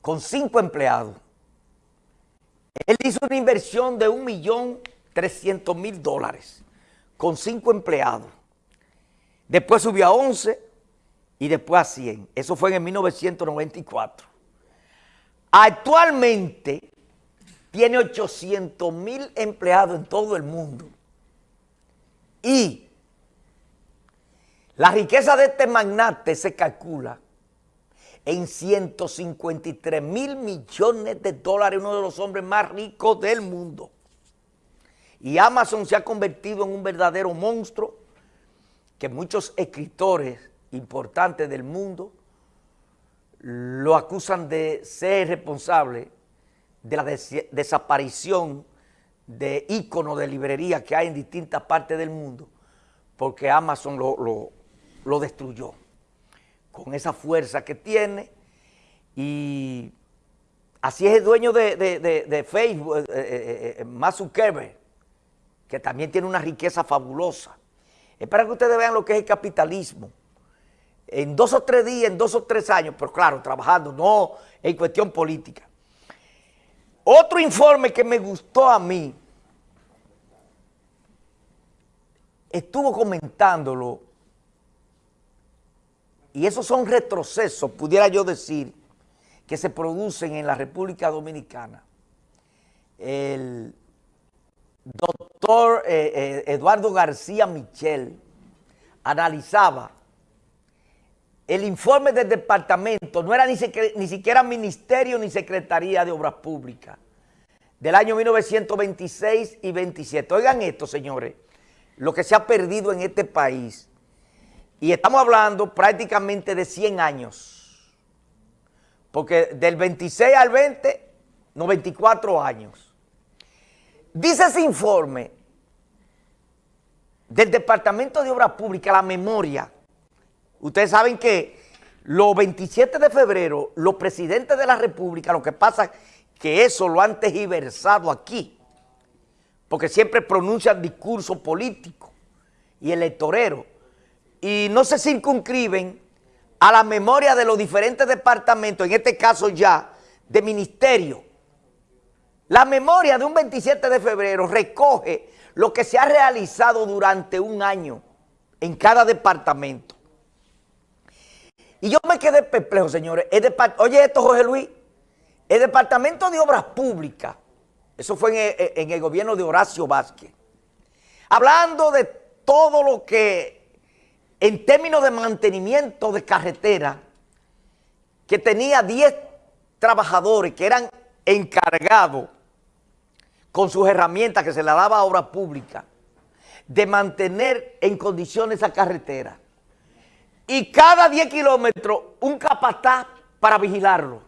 con cinco empleados. Él hizo una inversión de un millón trescientos mil dólares con cinco empleados. Después subió a 11 y después a 100. Eso fue en 1994. Actualmente tiene 800 mil empleados en todo el mundo. Y la riqueza de este magnate se calcula en 153 mil millones de dólares, uno de los hombres más ricos del mundo. Y Amazon se ha convertido en un verdadero monstruo que muchos escritores importantes del mundo lo acusan de ser responsable de la desaparición de íconos de librería que hay en distintas partes del mundo, porque Amazon lo, lo destruyó con esa fuerza que tiene y así es el dueño de, Facebook, eh, eh, eh, Zuckerberg, que también tiene una riqueza fabulosa. Es para que ustedes vean lo que es el capitalismo. En dos o tres días, en dos o tres años, pero claro, trabajando, no en cuestión política. Otro informe que me gustó a mí, estuvo comentándolo y esos son retrocesos, pudiera yo decir, que se producen en la República Dominicana. El doctor eh, eh, Eduardo García Michel analizaba el informe del departamento, no era ni, ni siquiera ministerio ni secretaría de obras públicas, del año 1926 y 27. Oigan esto, señores, lo que se ha perdido en este país y estamos hablando prácticamente de 100 años. Porque del 26 al 20, 94 años. Dice ese informe del Departamento de Obras Públicas, la memoria. Ustedes saben que los 27 de febrero, los presidentes de la República, lo que pasa es que eso lo han tergiversado aquí, porque siempre pronuncian discurso político y electorero y no se circunscriben a la memoria de los diferentes departamentos, en este caso ya de ministerio. La memoria de un 27 de febrero recoge lo que se ha realizado durante un año en cada departamento. Y yo me quedé perplejo, señores. Oye esto, Jorge Luis, el Departamento de Obras Públicas, eso fue en el, en el gobierno de Horacio Vázquez, hablando de todo lo que en términos de mantenimiento de carretera, que tenía 10 trabajadores que eran encargados con sus herramientas que se le daba a obra pública, de mantener en condiciones esa carretera. Y cada 10 kilómetros un capataz para vigilarlo,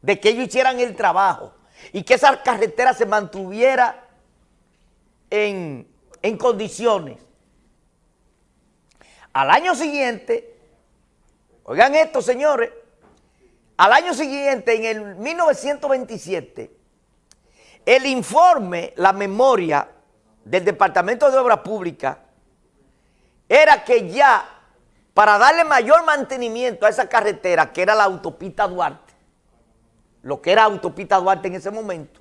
de que ellos hicieran el trabajo y que esa carretera se mantuviera en, en condiciones. Al año siguiente, oigan esto señores, al año siguiente, en el 1927, el informe, la memoria del Departamento de Obras Públicas era que ya para darle mayor mantenimiento a esa carretera, que era la autopista Duarte, lo que era autopista Duarte en ese momento,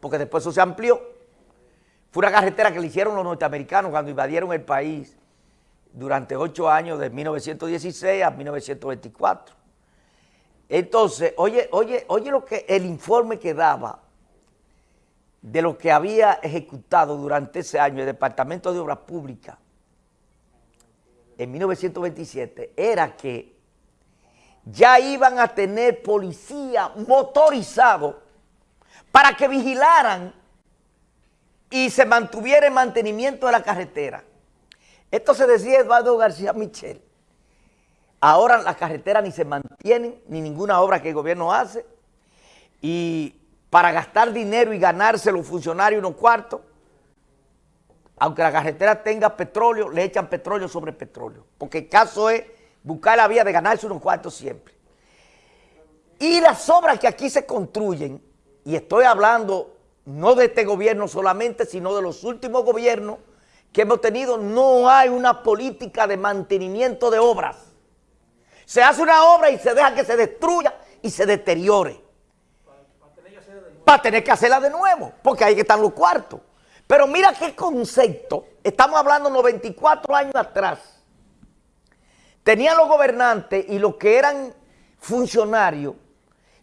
porque después eso se amplió, fue una carretera que le hicieron los norteamericanos cuando invadieron el país durante ocho años, de 1916 a 1924. Entonces, oye, oye, oye lo que el informe que daba de lo que había ejecutado durante ese año el Departamento de Obras Públicas en 1927 era que ya iban a tener policía motorizado para que vigilaran y se mantuviera el mantenimiento de la carretera. Esto se decía Eduardo García Michel. Ahora las carreteras ni se mantienen, ni ninguna obra que el gobierno hace. Y para gastar dinero y ganarse los funcionarios unos cuartos, aunque la carretera tenga petróleo, le echan petróleo sobre petróleo. Porque el caso es buscar la vía de ganarse unos cuartos siempre. Y las obras que aquí se construyen, y estoy hablando no de este gobierno solamente, sino de los últimos gobiernos, que hemos tenido, no hay una política de mantenimiento de obras. Se hace una obra y se deja que se destruya y se deteriore. Para tener que hacerla de nuevo, porque ahí están los cuartos. Pero mira qué concepto, estamos hablando 94 años atrás. Tenían los gobernantes y los que eran funcionarios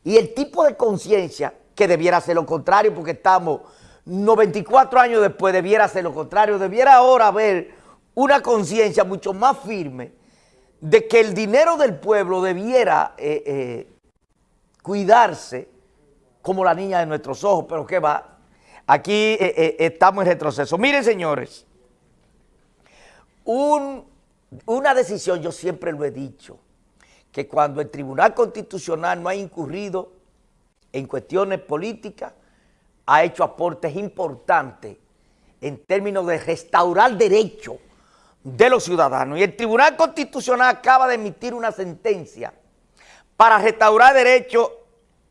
y el tipo de conciencia que debiera ser lo contrario, porque estamos 94 años después, debiera ser lo contrario, debiera ahora haber una conciencia mucho más firme de que el dinero del pueblo debiera eh, eh, cuidarse como la niña de nuestros ojos, pero ¿qué va? Aquí eh, estamos en retroceso. Miren, señores, una decisión, yo siempre lo he dicho, que cuando el Tribunal Constitucional no ha incurrido en cuestiones políticas, ha hecho aportes importantes en términos de restaurar derechos de los ciudadanos. Y el Tribunal Constitucional acaba de emitir una sentencia para restaurar derechos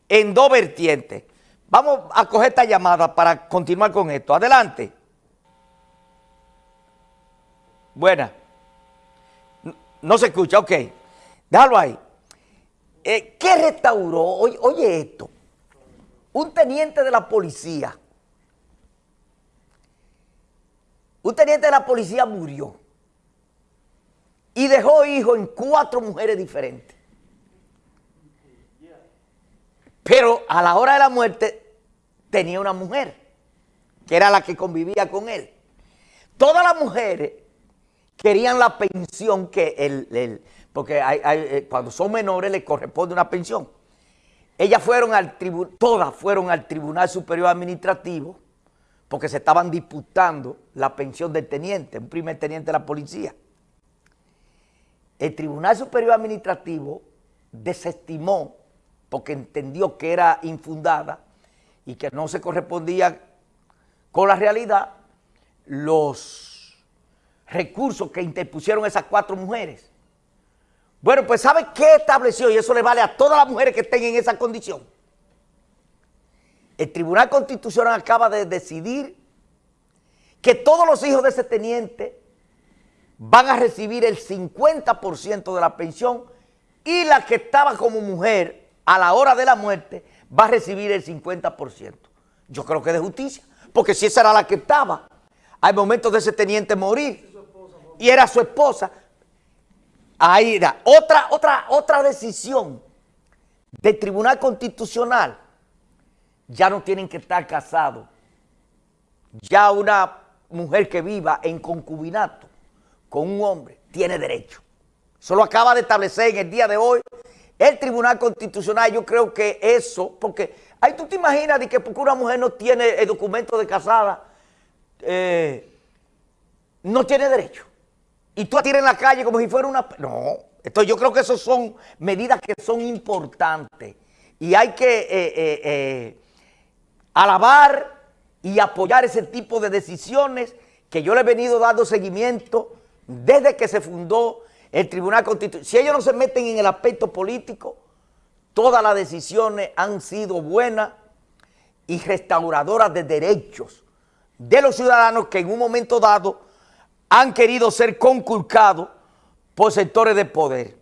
en dos vertientes. Vamos a coger esta llamada para continuar con esto. Adelante. Buena. No, se escucha, ok. Déjalo ahí. Eh, ¿Qué restauró? oye esto un teniente de la policía, un teniente de la policía murió y dejó hijo en cuatro mujeres diferentes. Pero a la hora de la muerte tenía una mujer, que era la que convivía con él. Todas las mujeres querían la pensión que él, porque eh, cuando son menores les corresponde una pensión. Ellas fueron al tribunal, todas fueron al Tribunal Superior Administrativo porque se estaban disputando la pensión del teniente, un primer teniente de la policía. El Tribunal Superior Administrativo desestimó porque entendió que era infundada y que no se correspondía con la realidad los recursos que interpusieron esas cuatro mujeres. Bueno, pues ¿sabe qué estableció? Y eso le vale a todas las mujeres que estén en esa condición. El Tribunal Constitucional acaba de decidir que todos los hijos de ese teniente van a recibir el 50% de la pensión y la que estaba como mujer a la hora de la muerte va a recibir el 50%. Yo creo que de justicia, porque si esa era la que estaba al momento de ese teniente morir y era su esposa, Ahí da. Otra, otra, otra decisión del Tribunal Constitucional. Ya no tienen que estar casados. Ya una mujer que viva en concubinato con un hombre tiene derecho. Eso lo acaba de establecer en el día de hoy el Tribunal Constitucional. Yo creo que eso, porque ahí tú te imaginas de que porque una mujer no tiene el documento de casada, eh, no tiene derecho y tú a tirar en la calle como si fuera una... No, esto, yo creo que esas son medidas que son importantes y hay que eh, eh, eh, alabar y apoyar ese tipo de decisiones que yo le he venido dando seguimiento desde que se fundó el Tribunal Constitucional. Si ellos no se meten en el aspecto político, todas las decisiones han sido buenas y restauradoras de derechos de los ciudadanos que en un momento dado han querido ser conculcados por sectores de poder.